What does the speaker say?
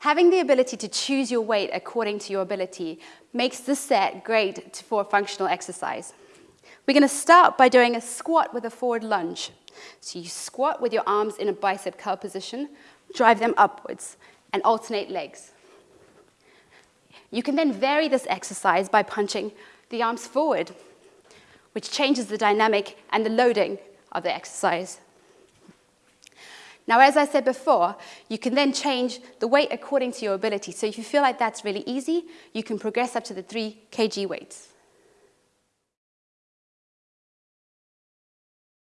Having the ability to choose your weight according to your ability makes this set great for functional exercise. We're going to start by doing a squat with a forward lunge. So you squat with your arms in a bicep curl position, drive them upwards, and alternate legs. You can then vary this exercise by punching the arms forward, which changes the dynamic and the loading of the exercise. Now, as I said before, you can then change the weight according to your ability. So if you feel like that's really easy, you can progress up to the 3 kg weights.